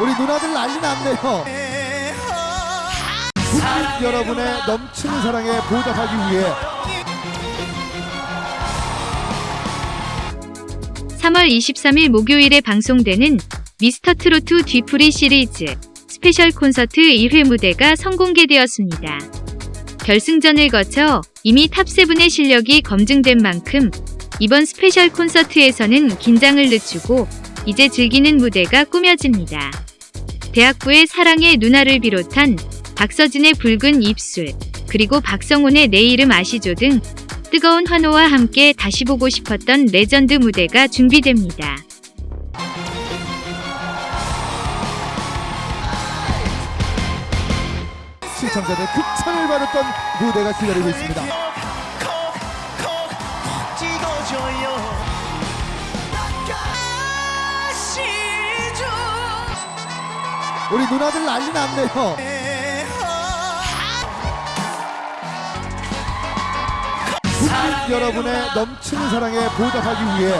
우리 누나들 난리 났네요. 국민 여러분의 넘치는 사랑에 보답하기 위해 3월 23일 목요일에 방송되는 미스터 트로트 뒤풀이 시리즈 special 콘서트 1회 무대가 선공개되었습니다. 결승전을 거쳐 이미 top 7의 실력이 검증된 만큼 이번 special 콘서트에서는 긴장을 늦추고 이제 즐기는 무대가 꾸며집니다. 대학부의 사랑의 누나를 비롯한 박서진의 붉은 입술, 그리고 박성훈의 내 이름 아시죠 등 뜨거운 환호와 함께 다시 보고 싶었던 레전드 무대가 준비됩니다. 시청자들 극찬을 받았던 무대가 기다리고 있습니다. 우리 누나들 난리 났네요. 국민 여러분의 넘치는 사랑에 보답하기 위해